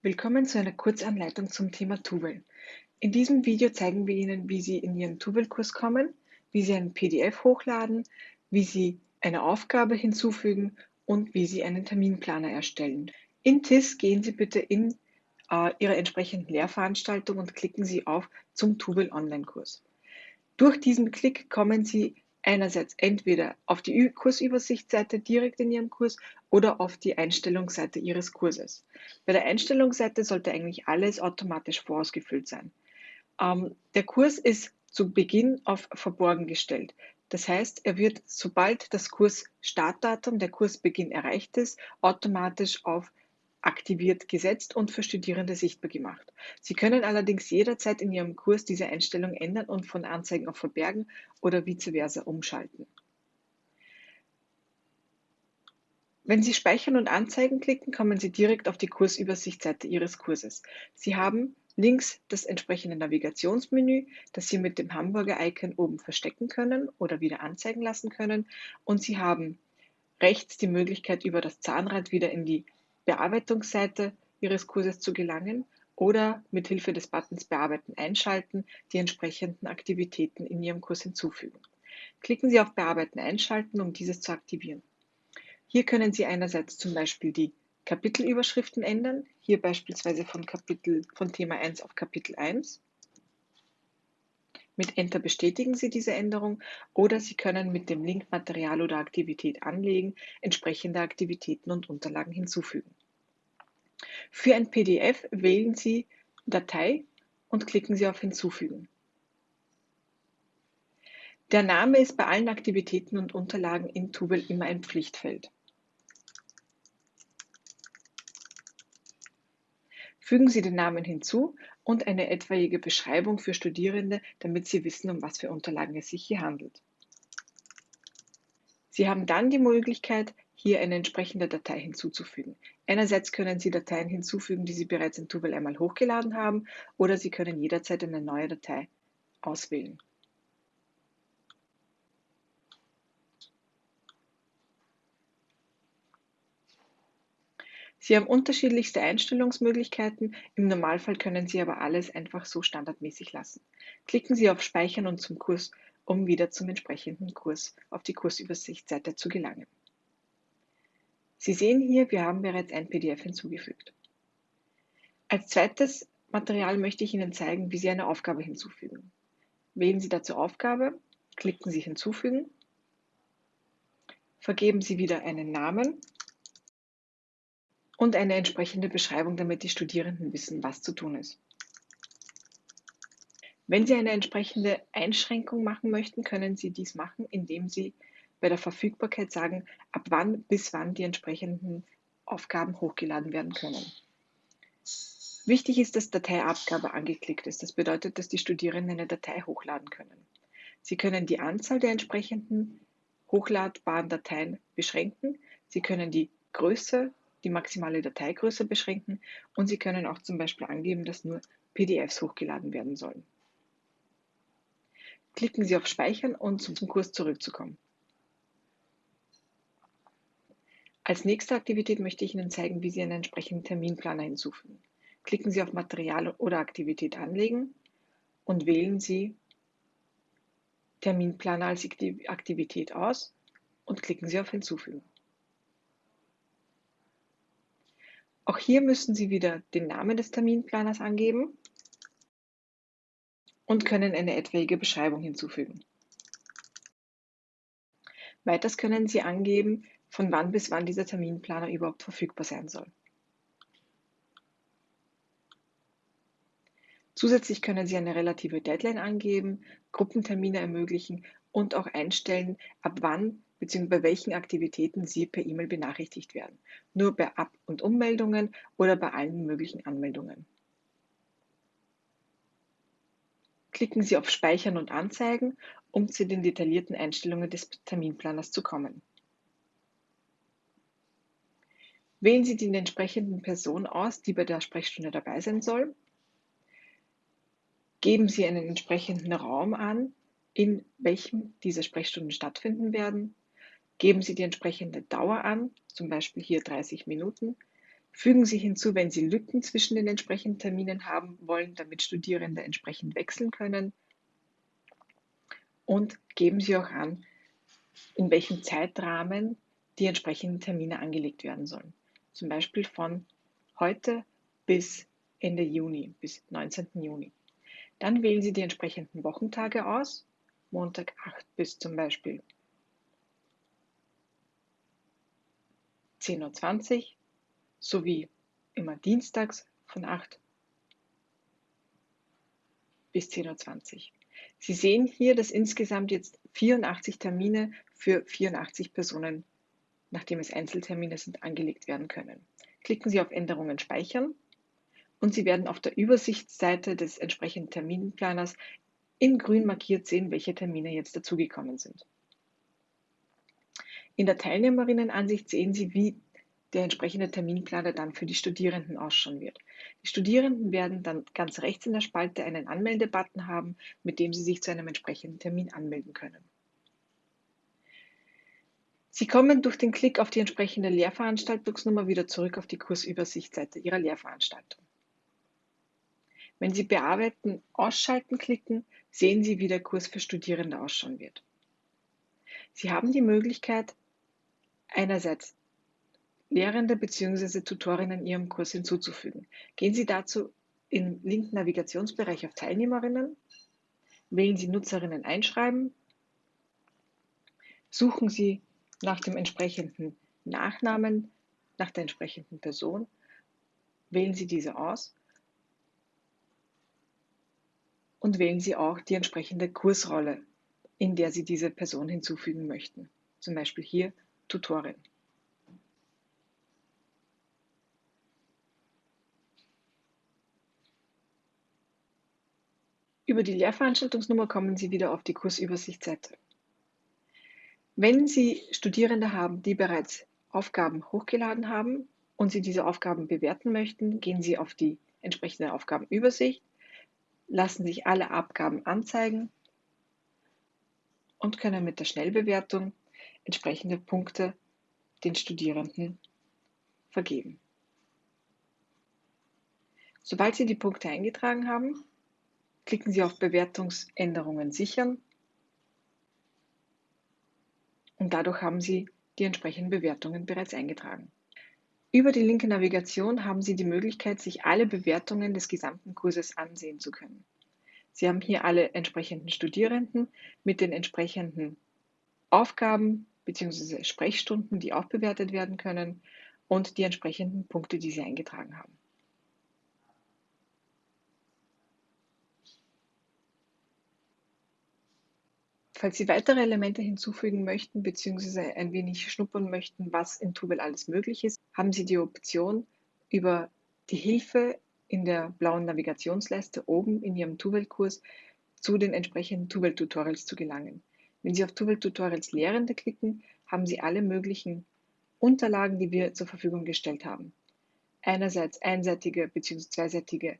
Willkommen zu einer Kurzanleitung zum Thema Tuvel. In diesem Video zeigen wir Ihnen, wie Sie in Ihren Tuvel-Kurs kommen, wie Sie ein PDF hochladen, wie Sie eine Aufgabe hinzufügen und wie Sie einen Terminplaner erstellen. In TIS gehen Sie bitte in äh, Ihre entsprechenden Lehrveranstaltung und klicken Sie auf zum Tuvel Online-Kurs. Durch diesen Klick kommen Sie einerseits entweder auf die Kursübersichtsseite direkt in Ihrem Kurs oder auf die Einstellungsseite Ihres Kurses. Bei der Einstellungsseite sollte eigentlich alles automatisch vorausgefüllt sein. Ähm, der Kurs ist zu Beginn auf verborgen gestellt. Das heißt, er wird, sobald das Kursstartdatum, der Kursbeginn erreicht ist, automatisch auf aktiviert gesetzt und für Studierende sichtbar gemacht. Sie können allerdings jederzeit in Ihrem Kurs diese Einstellung ändern und von Anzeigen auf Verbergen oder vice versa umschalten. Wenn Sie Speichern und Anzeigen klicken, kommen Sie direkt auf die Kursübersichtsseite Ihres Kurses. Sie haben links das entsprechende Navigationsmenü, das Sie mit dem Hamburger-Icon oben verstecken können oder wieder anzeigen lassen können. Und Sie haben rechts die Möglichkeit, über das Zahnrad wieder in die Bearbeitungsseite Ihres Kurses zu gelangen oder mit Hilfe des Buttons Bearbeiten einschalten die entsprechenden Aktivitäten in Ihrem Kurs hinzufügen. Klicken Sie auf Bearbeiten einschalten, um dieses zu aktivieren. Hier können Sie einerseits zum Beispiel die Kapitelüberschriften ändern, hier beispielsweise von, Kapitel, von Thema 1 auf Kapitel 1. Mit Enter bestätigen Sie diese Änderung oder Sie können mit dem Link Material oder Aktivität anlegen entsprechende Aktivitäten und Unterlagen hinzufügen. Für ein PDF wählen Sie Datei und klicken Sie auf Hinzufügen. Der Name ist bei allen Aktivitäten und Unterlagen in Tubel immer ein Pflichtfeld. Fügen Sie den Namen hinzu und eine etwaige Beschreibung für Studierende, damit sie wissen, um was für Unterlagen es sich hier handelt. Sie haben dann die Möglichkeit, hier eine entsprechende Datei hinzuzufügen. Einerseits können Sie Dateien hinzufügen, die Sie bereits in Tuvel einmal hochgeladen haben, oder Sie können jederzeit eine neue Datei auswählen. Sie haben unterschiedlichste Einstellungsmöglichkeiten, im Normalfall können Sie aber alles einfach so standardmäßig lassen. Klicken Sie auf Speichern und zum Kurs, um wieder zum entsprechenden Kurs auf die Kursübersichtsseite zu gelangen. Sie sehen hier, wir haben bereits ein PDF hinzugefügt. Als zweites Material möchte ich Ihnen zeigen, wie Sie eine Aufgabe hinzufügen. Wählen Sie dazu Aufgabe, klicken Sie Hinzufügen, vergeben Sie wieder einen Namen und eine entsprechende Beschreibung, damit die Studierenden wissen, was zu tun ist. Wenn Sie eine entsprechende Einschränkung machen möchten, können Sie dies machen, indem Sie bei der Verfügbarkeit sagen, ab wann bis wann die entsprechenden Aufgaben hochgeladen werden können. Wichtig ist, dass Dateiabgabe angeklickt ist. Das bedeutet, dass die Studierenden eine Datei hochladen können. Sie können die Anzahl der entsprechenden hochladbaren Dateien beschränken. Sie können die Größe die maximale Dateigröße beschränken und Sie können auch zum Beispiel angeben, dass nur PDFs hochgeladen werden sollen. Klicken Sie auf Speichern und zum Kurs zurückzukommen. Als nächste Aktivität möchte ich Ihnen zeigen, wie Sie einen entsprechenden Terminplaner hinzufügen. Klicken Sie auf Material oder Aktivität anlegen und wählen Sie Terminplaner als Aktivität aus und klicken Sie auf Hinzufügen. Auch hier müssen Sie wieder den Namen des Terminplaners angeben und können eine etwaige Beschreibung hinzufügen. Weiters können Sie angeben, von wann bis wann dieser Terminplaner überhaupt verfügbar sein soll. Zusätzlich können Sie eine relative Deadline angeben, Gruppentermine ermöglichen und auch einstellen, ab wann bzw. bei welchen Aktivitäten Sie per E-Mail benachrichtigt werden. Nur bei Ab- und Ummeldungen oder bei allen möglichen Anmeldungen. Klicken Sie auf Speichern und Anzeigen, um zu den detaillierten Einstellungen des Terminplaners zu kommen. Wählen Sie die entsprechenden Person aus, die bei der Sprechstunde dabei sein soll. Geben Sie einen entsprechenden Raum an, in welchem diese Sprechstunden stattfinden werden. Geben Sie die entsprechende Dauer an, zum Beispiel hier 30 Minuten. Fügen Sie hinzu, wenn Sie Lücken zwischen den entsprechenden Terminen haben wollen, damit Studierende entsprechend wechseln können. Und geben Sie auch an, in welchem Zeitrahmen die entsprechenden Termine angelegt werden sollen. Zum Beispiel von heute bis Ende Juni, bis 19. Juni. Dann wählen Sie die entsprechenden Wochentage aus, Montag 8 bis zum Beispiel 10.20 Uhr sowie immer dienstags von 8 bis 10.20 Uhr. Sie sehen hier, dass insgesamt jetzt 84 Termine für 84 Personen, nachdem es Einzeltermine sind, angelegt werden können. Klicken Sie auf Änderungen speichern und Sie werden auf der Übersichtsseite des entsprechenden Terminplaners in grün markiert sehen, welche Termine jetzt dazugekommen sind. In der Teilnehmerinnenansicht sehen Sie, wie der entsprechende Terminplaner dann für die Studierenden ausschauen wird. Die Studierenden werden dann ganz rechts in der Spalte einen Anmeldebutton haben, mit dem sie sich zu einem entsprechenden Termin anmelden können. Sie kommen durch den Klick auf die entsprechende Lehrveranstaltungsnummer wieder zurück auf die Kursübersichtsseite Ihrer Lehrveranstaltung. Wenn Sie Bearbeiten Ausschalten klicken, sehen Sie, wie der Kurs für Studierende ausschauen wird. Sie haben die Möglichkeit, einerseits Lehrende bzw. Tutorinnen Ihrem Kurs hinzuzufügen. Gehen Sie dazu im linken Navigationsbereich auf Teilnehmerinnen, wählen Sie Nutzerinnen einschreiben, suchen Sie nach dem entsprechenden Nachnamen, nach der entsprechenden Person, wählen Sie diese aus und wählen Sie auch die entsprechende Kursrolle, in der Sie diese Person hinzufügen möchten. Zum Beispiel hier Tutorin. Über die Lehrveranstaltungsnummer kommen Sie wieder auf die Kursübersichtsseite. Wenn Sie Studierende haben, die bereits Aufgaben hochgeladen haben und Sie diese Aufgaben bewerten möchten, gehen Sie auf die entsprechende Aufgabenübersicht, lassen sich alle Abgaben anzeigen und können mit der Schnellbewertung entsprechende Punkte den Studierenden vergeben. Sobald Sie die Punkte eingetragen haben, Klicken Sie auf Bewertungsänderungen sichern und dadurch haben Sie die entsprechenden Bewertungen bereits eingetragen. Über die linke Navigation haben Sie die Möglichkeit, sich alle Bewertungen des gesamten Kurses ansehen zu können. Sie haben hier alle entsprechenden Studierenden mit den entsprechenden Aufgaben bzw. Sprechstunden, die auch bewertet werden können und die entsprechenden Punkte, die Sie eingetragen haben. Falls Sie weitere Elemente hinzufügen möchten bzw. ein wenig schnuppern möchten, was in Tubel alles möglich ist, haben Sie die Option, über die Hilfe in der blauen Navigationsleiste oben in Ihrem Tubel-Kurs zu den entsprechenden Tubel-Tutorials zu gelangen. Wenn Sie auf Tubel-Tutorials Lehrende klicken, haben Sie alle möglichen Unterlagen, die wir zur Verfügung gestellt haben. Einerseits einseitige bzw. zweiseitige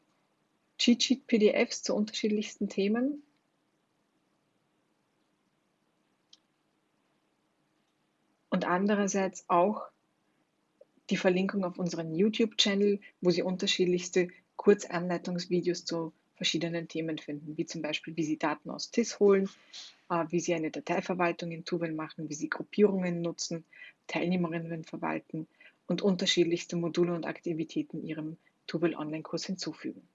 Cheat-Sheet-PDFs zu unterschiedlichsten Themen, und andererseits auch die Verlinkung auf unseren YouTube-Channel, wo Sie unterschiedlichste Kurzanleitungsvideos zu verschiedenen Themen finden, wie zum Beispiel, wie Sie Daten aus TIS holen, äh, wie Sie eine Dateiverwaltung in Tubel machen, wie Sie Gruppierungen nutzen, Teilnehmerinnen verwalten und unterschiedlichste Module und Aktivitäten Ihrem Tubel Online-Kurs hinzufügen.